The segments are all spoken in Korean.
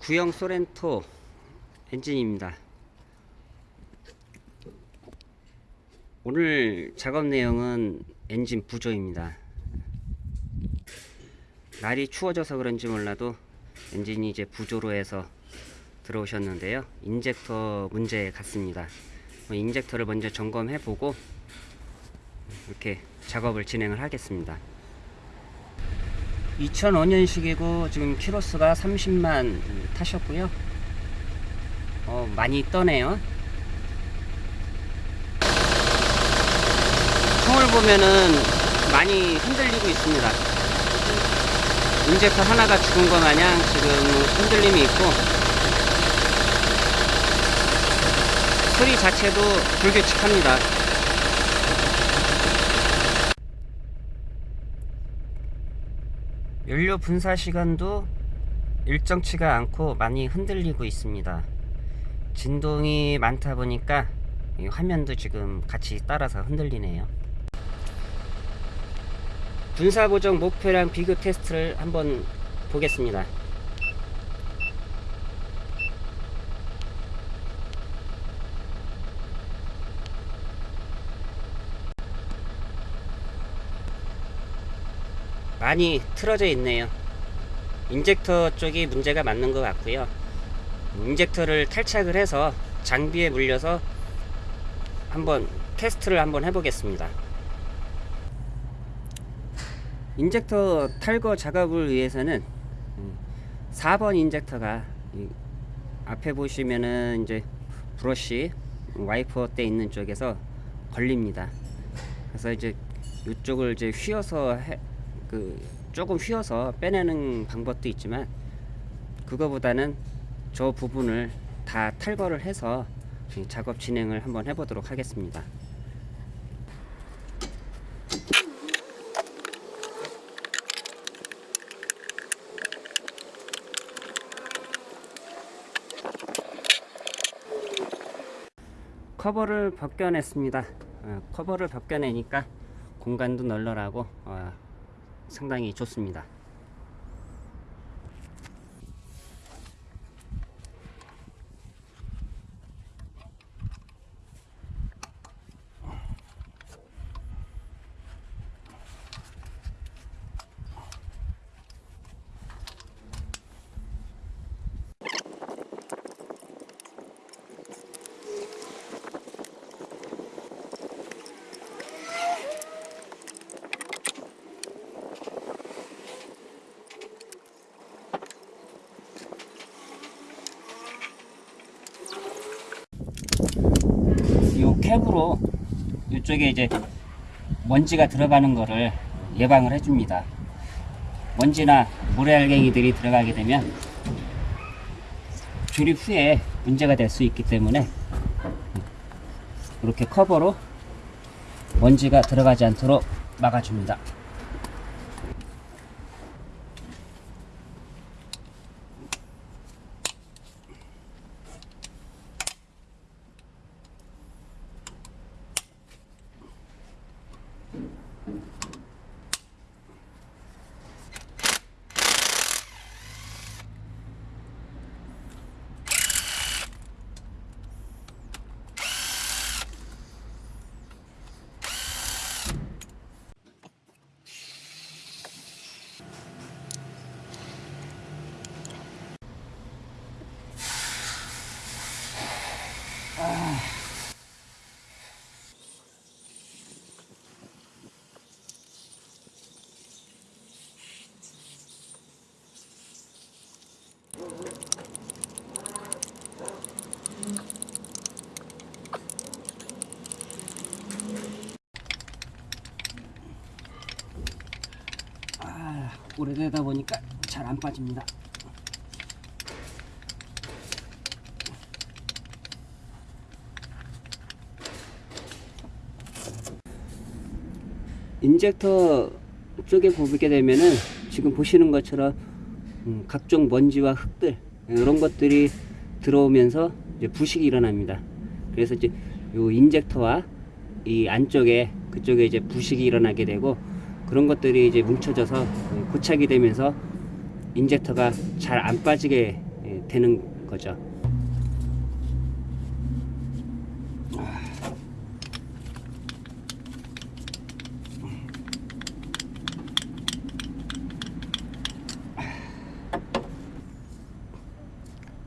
구형 쏘렌토 엔진입니다. 오늘 작업 내용은 엔진 부조입니다. 날이 추워져서 그런지 몰라도 엔진이 이제 부조로 해서 들어오셨는데요. injector 문제 같습니다. 뭐 injector를 먼저 점검해 보고 이렇게 작업을 진행을 하겠습니다. 2005년식이고 지금 키로수가 30만 타셨고요. 어, 많이 떠네요. 총을 보면은 많이 흔들리고 있습니다. 인젝터 하나가 죽은 것 마냥 지금 흔들림이 있고 소리 자체도 불규칙합니다. 연료 분사 시간도 일정치가 않고 많이 흔들리고 있습니다. 진동이 많다 보니까 이 화면도 지금 같이 따라서 흔들리네요. 분사 보정 목표량 비교 테스트를 한번 보겠습니다. 많이 틀어져 있네요. 인젝터 쪽이 문제가 맞는 것 같고요. 인젝터를 탈착을 해서 장비에 물려서 한번 테스트를 한번 해보겠습니다. 인젝터 탈거 작업을 위해서는 4번 인젝터가 앞에 보시면은 이제 브러쉬 와이퍼 때 있는 쪽에서 걸립니다. 그래서 이제 이쪽을 이제 휘어서 해, 그 조금 휘어서 빼내는 방법도 있지만 그거보다는 저 부분을 다 탈거를 해서 작업 진행을 한번 해보도록 하겠습니다. 커버를 벗겨냈습니다. 어, 커버를 벗겨내니까 공간도 널널하고 어, 상당히 좋습니다. 이 캡으로 이쪽에 이제 먼지가 들어가는 거를 예방을 해줍니다. 먼지나 모래알갱이들이 들어가게 되면 조립 후에 문제가 될 수 있기 때문에 이렇게 커버로 먼지가 들어가지 않도록 막아줍니다. 아, 오래되다 보니까 잘 안 빠집니다. 인젝터 쪽에 보게 되면은 지금 보시는 것처럼 음, 각종 먼지와 흙들 이런 것들이 들어오면서 부식이 일어납니다. 그래서 이제 요 인젝터와 이 안쪽에 그쪽에 이제 부식이 일어나게 되고 그런 것들이 이제 뭉쳐져서 고착이 되면서 인젝터가 잘 안 빠지게 예, 되는 거죠.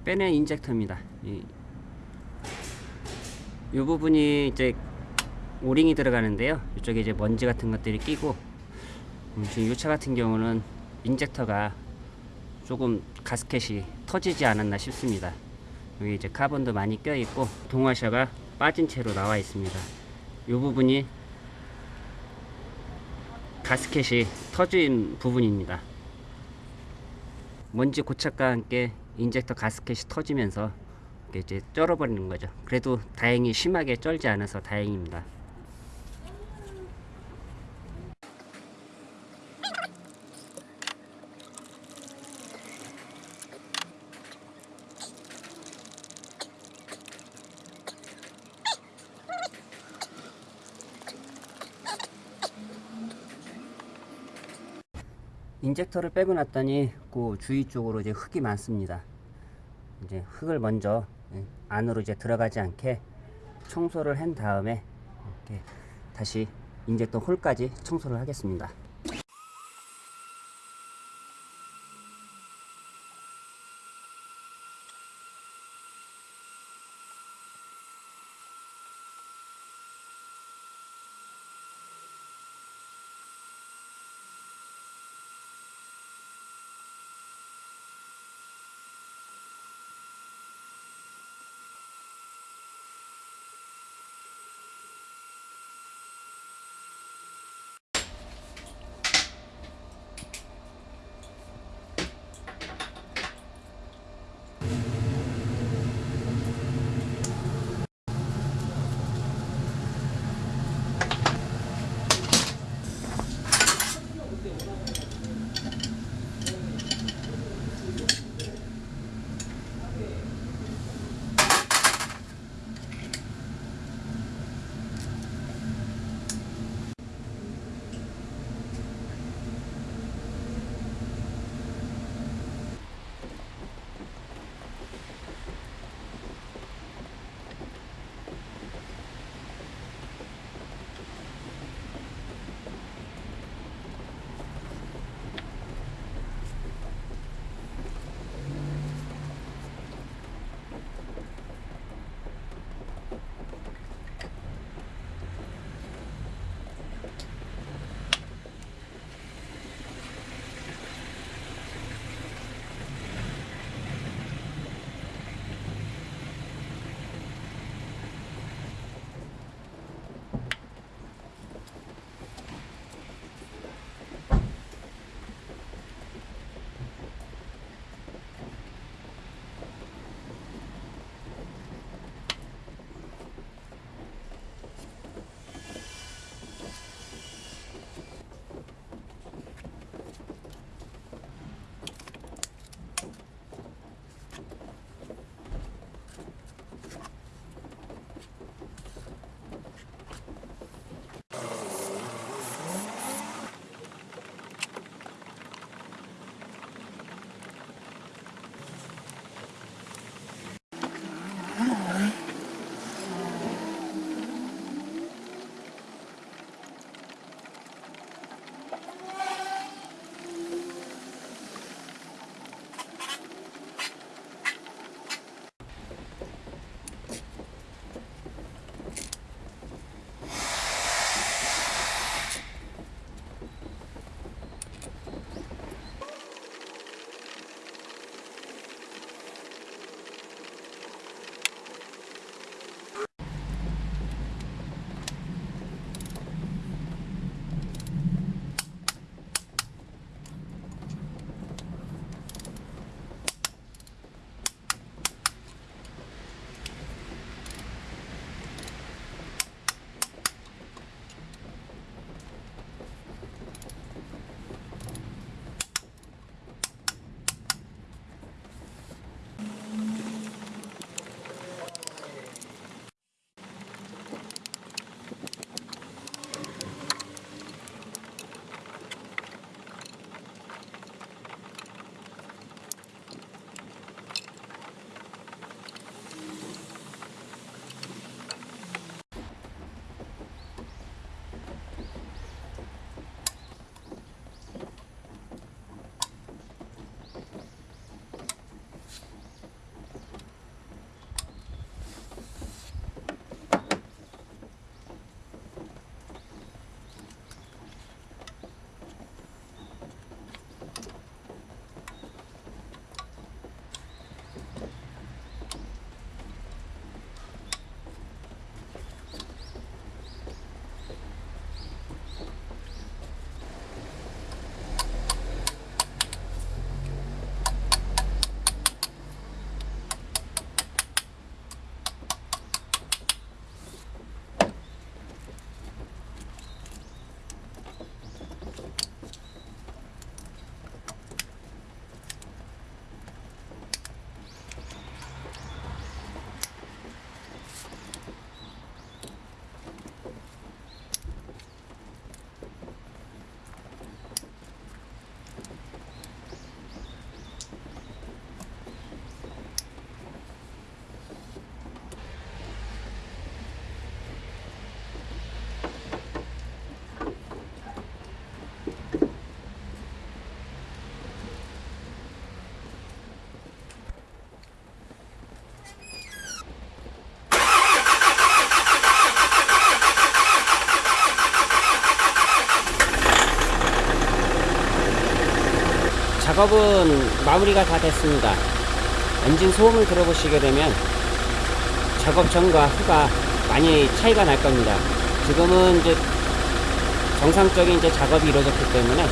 빼내 인젝터입니다. 이, 이 부분이 이제 오링이 들어가는데요. 이쪽에 이제 먼지 같은 것들이 끼고 음, 지금 이 차 같은 경우는 인젝터가 조금 가스켓이 터지지 않았나 싶습니다. 여기 이제 카본도 많이 껴 있고 동화샤가 빠진 채로 나와 있습니다. 이 부분이 가스켓이 터진 부분입니다. 먼지 고착과 함께 인젝터 가스켓이 터지면서 이제 쩔어버리는 거죠. 그래도 다행히 심하게 쩔지 않아서 다행입니다. 인젝터를 빼고 났더니 그 주위 쪽으로 이제 흙이 많습니다. 이제 흙을 먼저 예, 안으로 이제 들어가지 않게 청소를 한 다음에 이렇게 다시 인젝터 홀까지 청소를 하겠습니다. 작업은 마무리가 다 됐습니다. 엔진 소음을 들어보시게 되면 작업 전과 후가 많이 차이가 날 겁니다. 지금은 이제 정상적인 이제 작업이 이루어졌기 때문에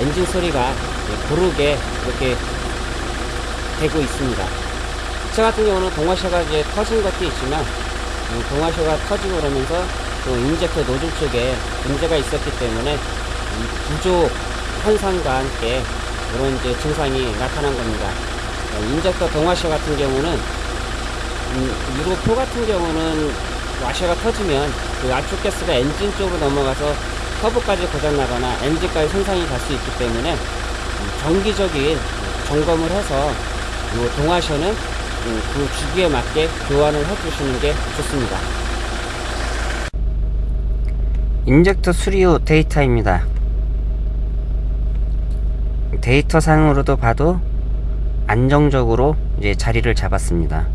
엔진 소리가 고르게 이렇게 되고 있습니다. 저 같은 경우는 동와샤가 이제 터진 것도 있지만 음, 동와샤가 터지고 그러면서 또 인젝터 노즐 쪽에 문제가 있었기 때문에 이 부족 현상과 함께 이런 이제 증상이 나타난 겁니다. 어, 인젝터 동와샤 같은 경우는 음, 유로 4 같은 경우는 와셔가 터지면 그 압축 가스가 엔진 쪽으로 넘어가서 터보까지 고장나거나 엔진까지 손상이 갈 수 있기 때문에 음, 정기적인 점검을 해서 이 동와셔는 음, 그 주기에 맞게 교환을 해주시는 게 좋습니다. 인젝터 수리 후 데이터입니다. 데이터 상으로도 봐도 안정적으로 이제 자리를 잡았습니다.